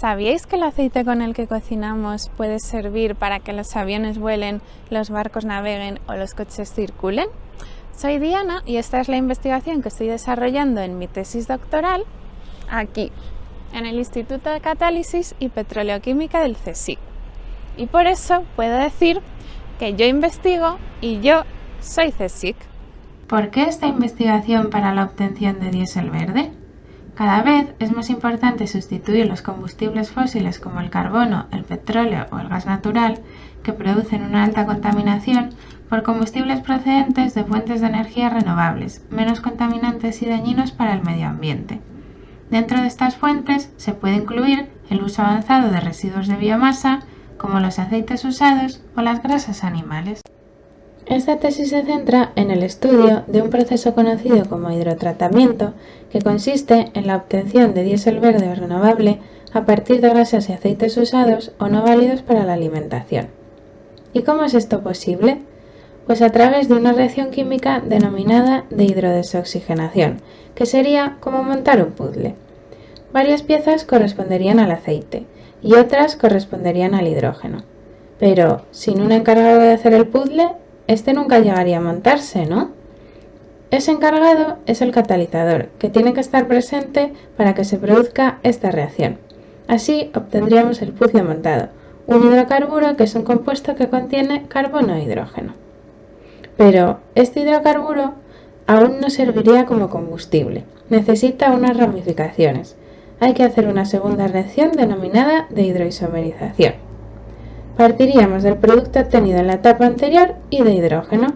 ¿Sabíais que el aceite con el que cocinamos puede servir para que los aviones vuelen, los barcos naveguen o los coches circulen? Soy Diana y esta es la investigación que estoy desarrollando en mi tesis doctoral aquí, en el Instituto de Catálisis y Petroleoquímica del CSIC. Y por eso puedo decir que yo investigo y yo soy CSIC. ¿Por qué esta investigación para la obtención de diésel verde? Cada vez es más importante sustituir los combustibles fósiles como el carbono, el petróleo o el gas natural, que producen una alta contaminación, por combustibles procedentes de fuentes de energía renovables, menos contaminantes y dañinos para el medio ambiente. Dentro de estas fuentes se puede incluir el uso avanzado de residuos de biomasa, como los aceites usados o las grasas animales. Esta tesis se centra en el estudio de un proceso conocido como hidrotratamiento, que consiste en la obtención de diésel verde o renovable a partir de grasas y aceites usados o no válidos para la alimentación. ¿Y cómo es esto posible? Pues a través de una reacción química denominada de hidrodesoxigenación, que sería como montar un puzzle. Varias piezas corresponderían al aceite y otras corresponderían al hidrógeno. Pero, sin un encargado de hacer el puzzle, este nunca llegaría a montarse, ¿no? Ese encargado es el catalizador, que tiene que estar presente para que se produzca esta reacción. Así obtendríamos el puzzle montado, un hidrocarburo que es un compuesto que contiene carbono e hidrógeno. Pero este hidrocarburo aún no serviría como combustible, necesita unas ramificaciones. Hay que hacer una segunda reacción denominada de hidroisomerización. Partiríamos del producto obtenido en la etapa anterior y de hidrógeno,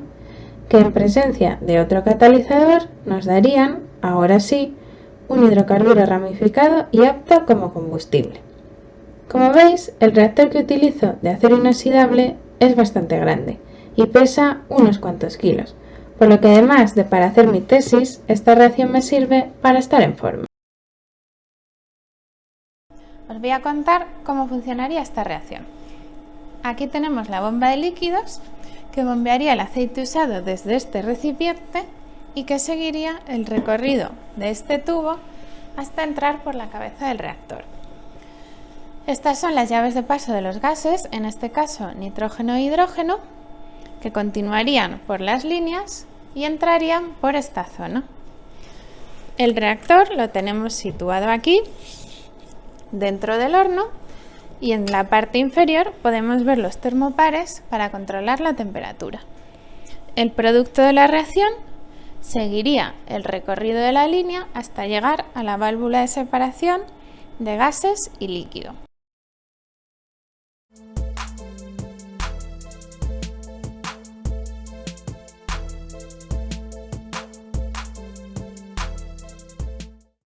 que en presencia de otro catalizador nos darían, ahora sí, un hidrocarburo ramificado y apto como combustible. Como veis, el reactor que utilizo de acero inoxidable es bastante grande y pesa unos cuantos kilos, por lo que además de para hacer mi tesis, esta reacción me sirve para estar en forma. Os voy a contar cómo funcionaría esta reacción. Aquí tenemos la bomba de líquidos que bombearía el aceite usado desde este recipiente y que seguiría el recorrido de este tubo hasta entrar por la cabeza del reactor. Estas son las llaves de paso de los gases, en este caso nitrógeno e hidrógeno, que continuarían por las líneas y entrarían por esta zona. El reactor lo tenemos situado aquí, dentro del horno, y en la parte inferior podemos ver los termopares para controlar la temperatura. El producto de la reacción seguiría el recorrido de la línea hasta llegar a la válvula de separación de gases y líquido.